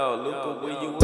Yo, Luca, where you?